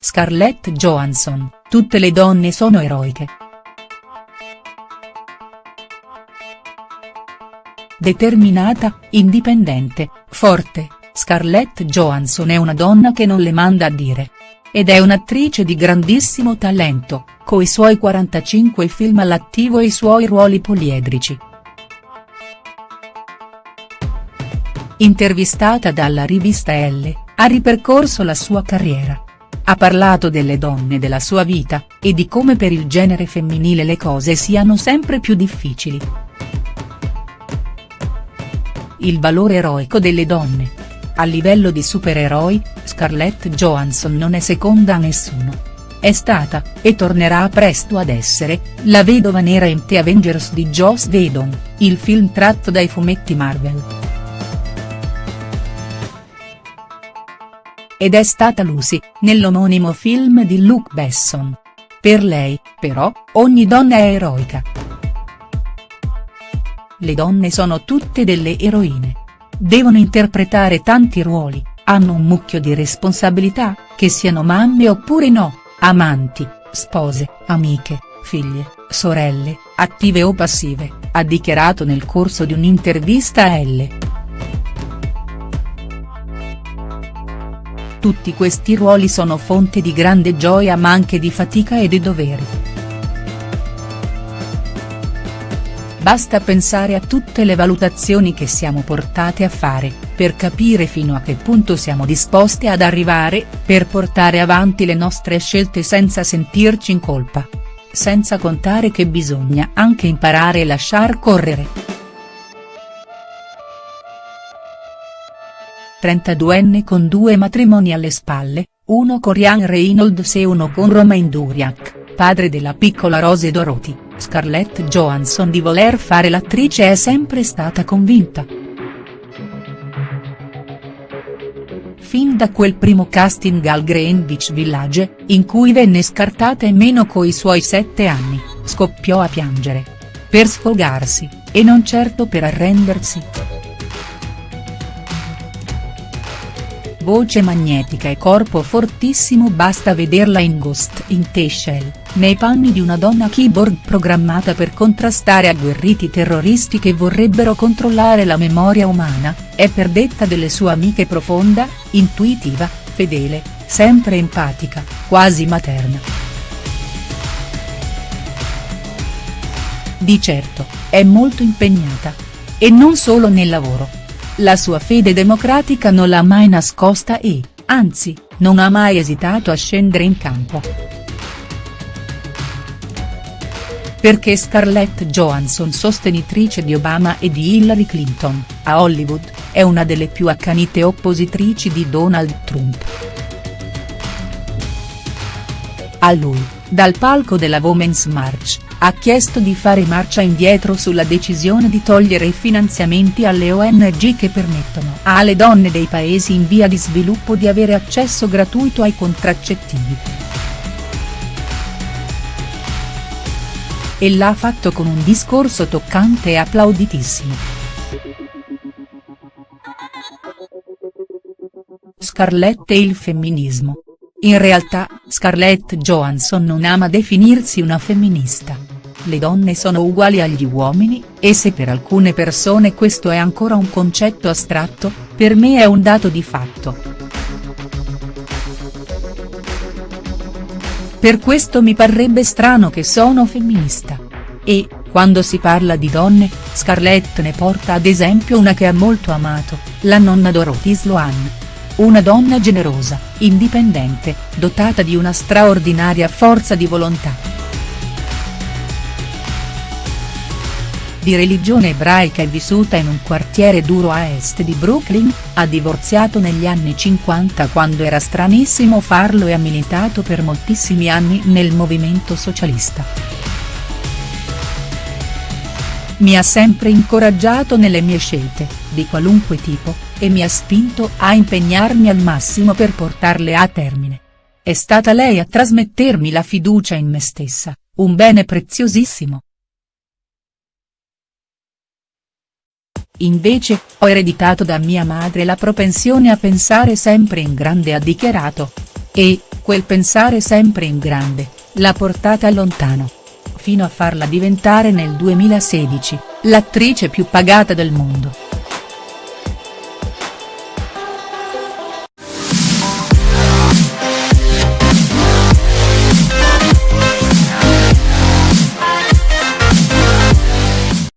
Scarlett Johansson, tutte le donne sono eroiche. Determinata, indipendente, forte, Scarlett Johansson è una donna che non le manda a dire. Ed è un'attrice di grandissimo talento, coi suoi 45 film all'attivo e i suoi ruoli poliedrici. Intervistata dalla rivista Elle, ha ripercorso la sua carriera. Ha parlato delle donne della sua vita, e di come per il genere femminile le cose siano sempre più difficili. Il valore eroico delle donne. A livello di supereroi, Scarlett Johansson non è seconda a nessuno. È stata, e tornerà presto ad essere, la vedova nera in The Avengers di Joss Whedon, il film tratto dai fumetti Marvel. Ed è stata Lucy, nell'omonimo film di Luke Besson. Per lei, però, ogni donna è eroica. Le donne sono tutte delle eroine. Devono interpretare tanti ruoli, hanno un mucchio di responsabilità, che siano mamme oppure no, amanti, spose, amiche, figlie, sorelle, attive o passive, ha dichiarato nel corso di un'intervista a Elle. Tutti questi ruoli sono fonte di grande gioia ma anche di fatica e di doveri. Basta pensare a tutte le valutazioni che siamo portate a fare, per capire fino a che punto siamo disposte ad arrivare, per portare avanti le nostre scelte senza sentirci in colpa. Senza contare che bisogna anche imparare e lasciar correre. 32enne con due matrimoni alle spalle, uno con Ryan Reynolds e uno con Romain Duriak, padre della piccola Rose Dorothy. Scarlett Johansson di voler fare l'attrice è sempre stata convinta. Fin da quel primo casting al Greenwich Village, in cui venne scartata e meno coi suoi sette anni, scoppiò a piangere. Per sfogarsi, e non certo per arrendersi. Voce magnetica e corpo fortissimo basta vederla in Ghost in the Shell, nei panni di una donna keyboard programmata per contrastare agguerriti terroristi che vorrebbero controllare la memoria umana, è per detta delle sue amiche profonda, intuitiva, fedele, sempre empatica, quasi materna. Di certo, è molto impegnata. E non solo nel lavoro la sua fede democratica non l'ha mai nascosta e, anzi, non ha mai esitato a scendere in campo. Perché Scarlett Johansson sostenitrice di Obama e di Hillary Clinton, a Hollywood, è una delle più accanite oppositrici di Donald Trump. A lui, dal palco della Women's March, ha chiesto di fare marcia indietro sulla decisione di togliere i finanziamenti alle ONG che permettono alle donne dei paesi in via di sviluppo di avere accesso gratuito ai contraccettivi. E l'ha fatto con un discorso toccante e applauditissimo. Scarlett e il femminismo. In realtà, Scarlett Johansson non ama definirsi una femminista. Le donne sono uguali agli uomini, e se per alcune persone questo è ancora un concetto astratto, per me è un dato di fatto. Per questo mi parrebbe strano che sono femminista. E, quando si parla di donne, Scarlett ne porta ad esempio una che ha molto amato, la nonna Dorothy Sloan una donna generosa, indipendente, dotata di una straordinaria forza di volontà. Di religione ebraica e vissuta in un quartiere duro a est di Brooklyn, ha divorziato negli anni 50 quando era stranissimo farlo e ha militato per moltissimi anni nel movimento socialista. Mi ha sempre incoraggiato nelle mie scelte, di qualunque tipo, e mi ha spinto a impegnarmi al massimo per portarle a termine. È stata lei a trasmettermi la fiducia in me stessa, un bene preziosissimo. Invece, ho ereditato da mia madre la propensione a pensare sempre in grande ha dichiarato. E, quel pensare sempre in grande, l'ha portata lontano. Fino a farla diventare nel 2016, l'attrice più pagata del mondo.